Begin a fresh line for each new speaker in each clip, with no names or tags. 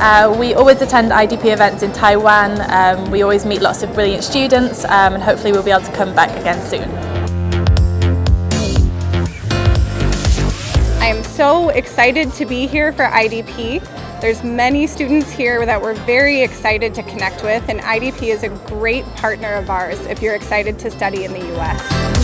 Uh, we always attend IDP events in Taiwan. Um, we always meet lots of brilliant students um, and hopefully we'll be able to come back again soon.
I am so excited to be here for IDP. There's many students here that we're very excited to connect with and IDP is a great partner of ours if you're excited to study in the US.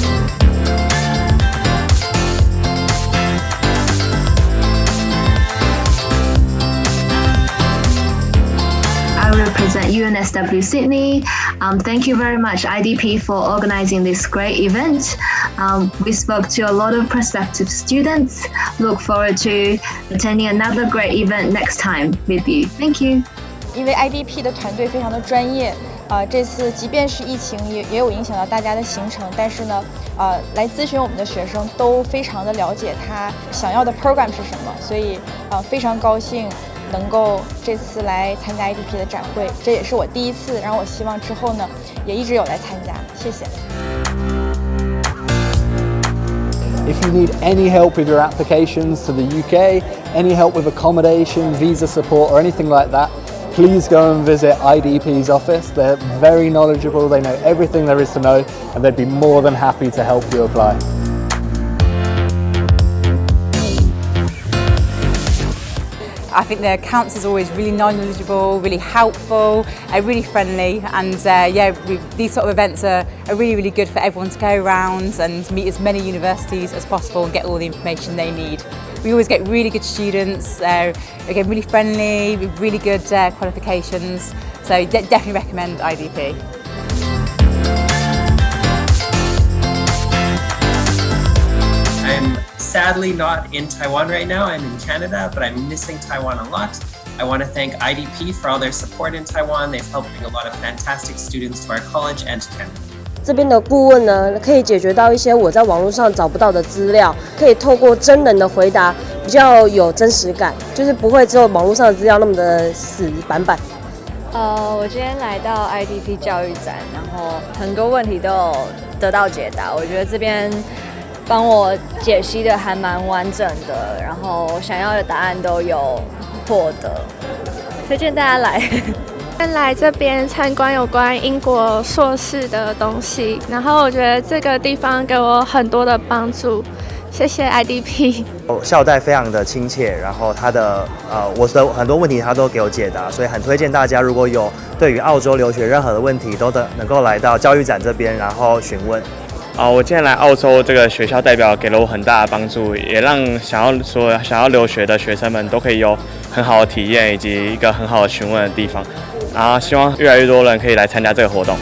represent UNSW Sydney. Um, thank you very much IDP for organizing this great event. Um, we spoke to a lot of prospective students. Look forward to attending another great event next time with you. Thank you.
因为 IDP 的团队非常的专业，呃，这次即便是疫情也也有影响到大家的行程，但是呢，呃，来咨询我们的学生都非常的了解他想要的 program 是什么，所以呃非常高兴 能够这次来参加 IDP 的展会，这也是我第一次，然后我希望之后呢也一直有来参加，谢谢。
If you need any help with your applications to the UK, any help with accommodation, visa support or anything like that, please go and visit IDP's office. They're very knowledgeable, they know everything there is to know and they'd be more than happy to help you apply.
I think the is always really knowledgeable, really helpful, uh, really friendly and uh, yeah, we, these sort of events are, are really, really good for everyone to go around and meet as many universities as possible and get all the information they need. We always get really good students, uh, again really friendly, with really good uh, qualifications, so de definitely recommend IDP.
Sadly not in Taiwan right now. I'm in Canada, but I'm missing Taiwan a lot. I want to thank IDP for all their support in Taiwan. They've helped bring a lot of fantastic students to our college and to Canada.
这边的顾问呢，可以解决到一些我在网络上找不到的资料，可以透过真人的回答，比较有真实感，就是不会只有网络上的资料那么的死板板。
呃，我今天来到 IDP 教育展，然后很多问题都有得到解答，我觉得这边。帮我解析的还蛮完整的，然后想要的答案都有获得，推荐大家来。
来这边参观有关英国硕士的东西，然后我觉得这个地方给我很多的帮助，谢谢 IDP。
校代非常的亲切，然后他的呃我的很多问题他都给我解答，所以很推荐大家如果有对于澳洲留学任何的问题，都能能够来到教育展这边，然后询问。
啊，我今天来澳洲，这个学校代表给了我很大的帮助，也让想要说想要留学的学生们都可以有很好的体验，以及一个很好的询问的地方。啊希望越来越多人可以来参加这个活动。